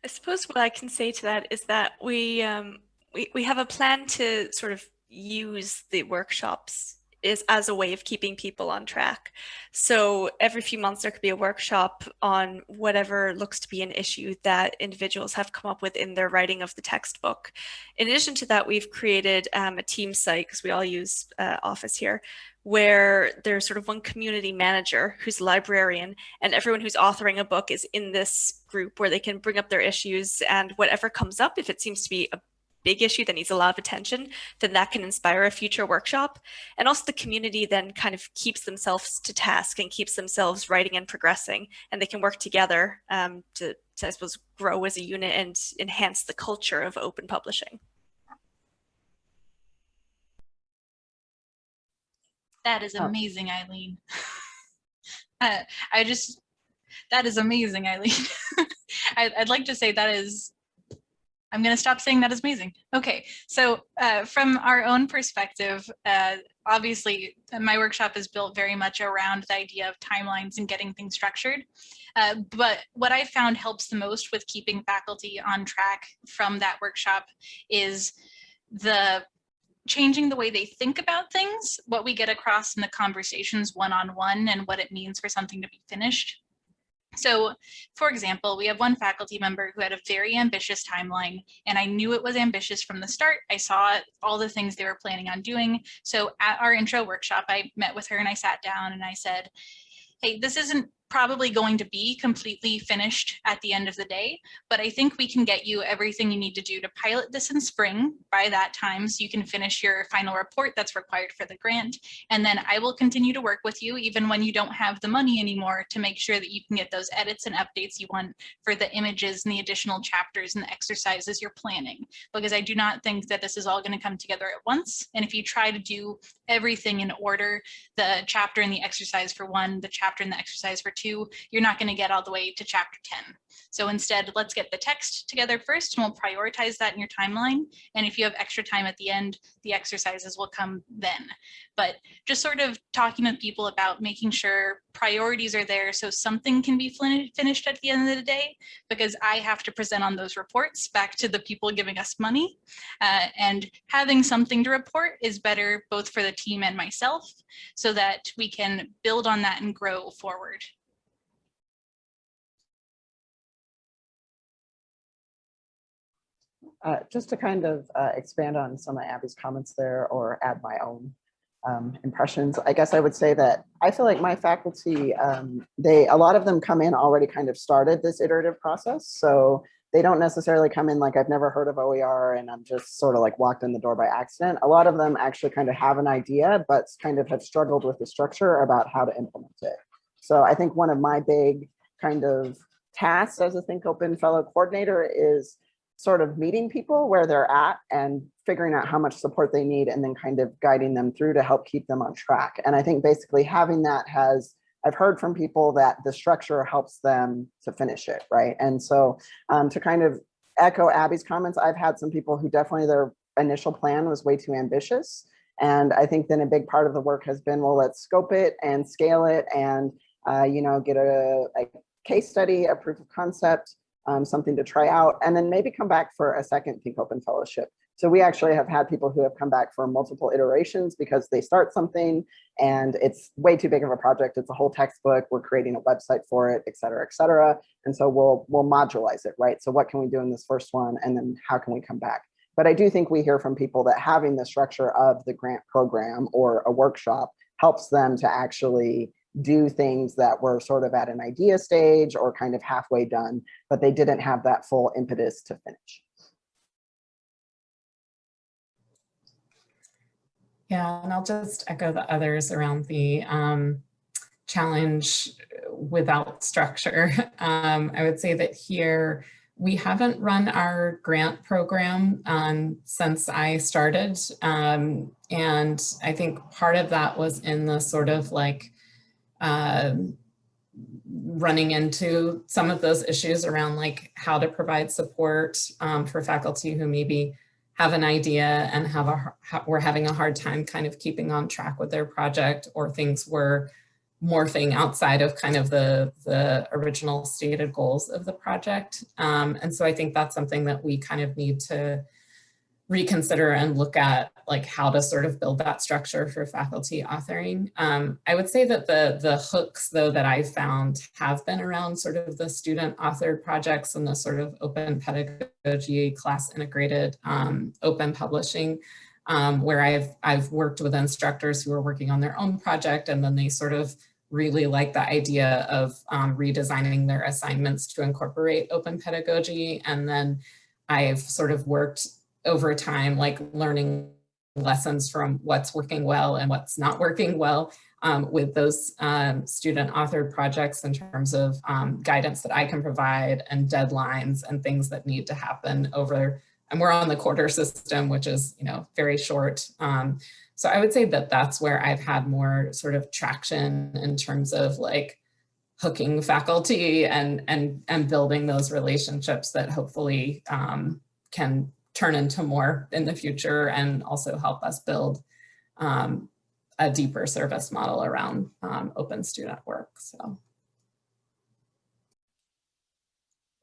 I suppose what I can say to that is that we um, we, we have a plan to sort of use the workshops is as a way of keeping people on track. So every few months there could be a workshop on whatever looks to be an issue that individuals have come up with in their writing of the textbook. In addition to that, we've created um, a team site because we all use uh, Office here, where there's sort of one community manager who's a librarian and everyone who's authoring a book is in this group where they can bring up their issues and whatever comes up, if it seems to be a big issue that needs a lot of attention, then that can inspire a future workshop. And also the community then kind of keeps themselves to task and keeps themselves writing and progressing, and they can work together um, to, to, I suppose, grow as a unit and enhance the culture of open publishing. That is oh. amazing, Eileen. uh, I just, that is amazing, Eileen. I, I'd like to say that is I'm going to stop saying that is amazing. Okay, so uh, from our own perspective, uh, obviously my workshop is built very much around the idea of timelines and getting things structured. Uh, but what I found helps the most with keeping faculty on track from that workshop is the changing the way they think about things, what we get across in the conversations one-on-one -on -one and what it means for something to be finished. So for example, we have one faculty member who had a very ambitious timeline and I knew it was ambitious from the start. I saw all the things they were planning on doing. So at our intro workshop, I met with her and I sat down and I said, hey, this isn't probably going to be completely finished at the end of the day, but I think we can get you everything you need to do to pilot this in spring by that time so you can finish your final report that's required for the grant. And then I will continue to work with you even when you don't have the money anymore to make sure that you can get those edits and updates you want for the images and the additional chapters and the exercises you're planning. Because I do not think that this is all going to come together at once. And if you try to do everything in order, the chapter and the exercise for one, the chapter and the exercise for two, two, you're not going to get all the way to chapter 10. So instead, let's get the text together first and we'll prioritize that in your timeline. And if you have extra time at the end, the exercises will come then. But just sort of talking with people about making sure priorities are there so something can be finished at the end of the day, because I have to present on those reports back to the people giving us money. Uh, and having something to report is better both for the team and myself so that we can build on that and grow forward. Uh, just to kind of uh, expand on some of Abby's comments there or add my own um, impressions, I guess I would say that I feel like my faculty, um, they a lot of them come in already kind of started this iterative process. So they don't necessarily come in like I've never heard of OER and I'm just sort of like walked in the door by accident. A lot of them actually kind of have an idea, but kind of have struggled with the structure about how to implement it. So I think one of my big kind of tasks as a Think Open Fellow coordinator is sort of meeting people where they're at and figuring out how much support they need and then kind of guiding them through to help keep them on track. And I think basically having that has, I've heard from people that the structure helps them to finish it, right? And so um, to kind of echo Abby's comments, I've had some people who definitely their initial plan was way too ambitious. And I think then a big part of the work has been, well, let's scope it and scale it and, uh, you know, get a, a case study, a proof of concept, um, something to try out, and then maybe come back for a second Think Open Fellowship. So we actually have had people who have come back for multiple iterations because they start something and it's way too big of a project. It's a whole textbook. We're creating a website for it, et cetera, et cetera. And so we'll, we'll modularize it, right? So what can we do in this first one? And then how can we come back? But I do think we hear from people that having the structure of the grant program or a workshop helps them to actually do things that were sort of at an idea stage or kind of halfway done, but they didn't have that full impetus to finish. Yeah, and I'll just echo the others around the um, challenge without structure. Um, I would say that here we haven't run our grant program um, since I started. Um, and I think part of that was in the sort of like um, running into some of those issues around like how to provide support um, for faculty who maybe have an idea and have a we're having a hard time kind of keeping on track with their project or things were morphing outside of kind of the the original stated goals of the project. Um, and so I think that's something that we kind of need to reconsider and look at like how to sort of build that structure for faculty authoring. Um, I would say that the, the hooks though that I've found have been around sort of the student authored projects and the sort of open pedagogy class integrated um, open publishing um, where I've, I've worked with instructors who are working on their own project and then they sort of really like the idea of um, redesigning their assignments to incorporate open pedagogy. And then I've sort of worked over time, like learning lessons from what's working well and what's not working well um, with those um, student authored projects in terms of um, guidance that I can provide and deadlines and things that need to happen over, and we're on the quarter system, which is, you know, very short. Um, so I would say that that's where I've had more sort of traction in terms of like hooking faculty and, and, and building those relationships that hopefully um, can turn into more in the future and also help us build um, a deeper service model around um, open student work. So.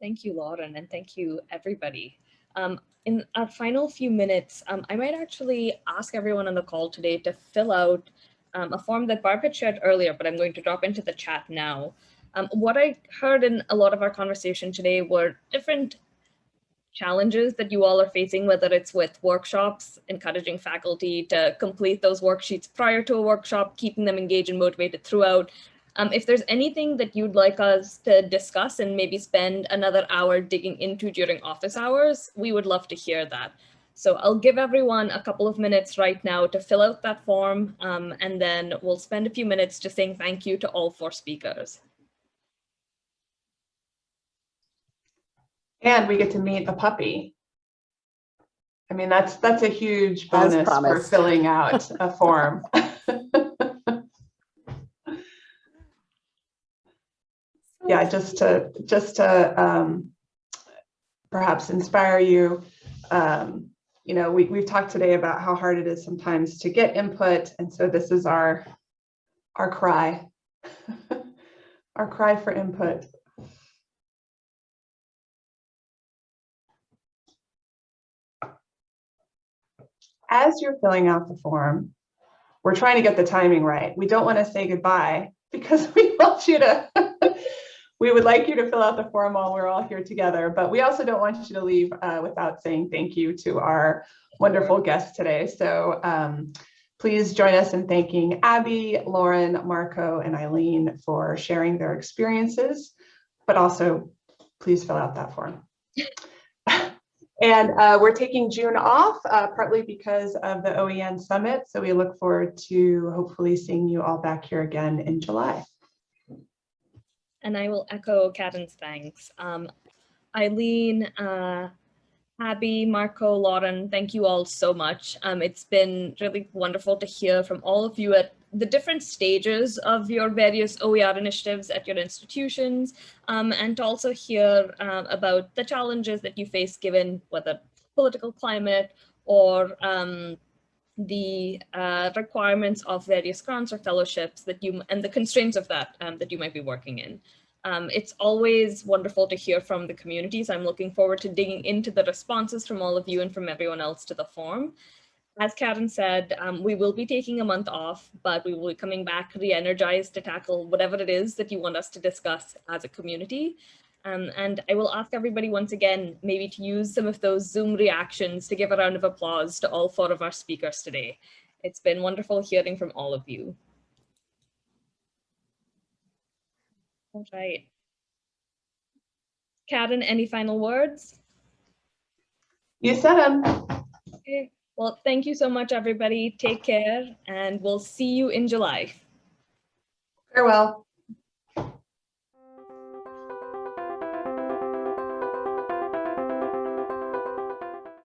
Thank you, Lauren, and thank you, everybody. Um, in our final few minutes, um, I might actually ask everyone on the call today to fill out um, a form that Barb had shared earlier, but I'm going to drop into the chat now. Um, what I heard in a lot of our conversation today were different challenges that you all are facing, whether it's with workshops, encouraging faculty to complete those worksheets prior to a workshop, keeping them engaged and motivated throughout, Um, if there's anything that you'd like us to discuss and maybe spend another hour digging into during office hours, we would love to hear that. So I'll give everyone a couple of minutes right now to fill out that form, um, and then we'll spend a few minutes just saying thank you to all four speakers. And we get to meet a puppy. I mean, that's, that's a huge bonus for filling out a form. Yeah, just to, just to um, perhaps inspire you. um, You know, we, we've talked today about how hard it is sometimes to get input. And so this is our, our cry. Our cry for input. As you're filling out the form, we're trying to get the timing right. We don't want to say goodbye because we want you to, we would like you to fill out the form while we're all here together, but we also don't want you to leave uh, without saying thank you to our wonderful guests today. So um, please join us in thanking Abby, Lauren, Marco, and Eileen for sharing their experiences, but also please fill out that form. And uh, we're taking June off, uh, partly because of the OEN Summit. So we look forward to hopefully seeing you all back here again in July. And I will echo Karen's thanks. Um, Eileen, uh, Abby, Marco, Lauren, thank you all so much. Um, it's been really wonderful to hear from all of you at the different stages of your various OER initiatives at your institutions, um, and to also hear um, about the challenges that you face given whether political climate or um, the uh, requirements of various grants or fellowships that you and the constraints of that um, that you might be working in. Um, it's always wonderful to hear from the communities. I'm looking forward to digging into the responses from all of you and from everyone else to the form. As Karen said, um, we will be taking a month off, but we will be coming back re-energized to tackle whatever it is that you want us to discuss as a community. Um, and I will ask everybody once again, maybe to use some of those Zoom reactions to give a round of applause to all four of our speakers today. It's been wonderful hearing from all of you. All right. Karen, any final words? You said them. Okay. Well, thank you so much, everybody. Take care, and we'll see you in July. Farewell.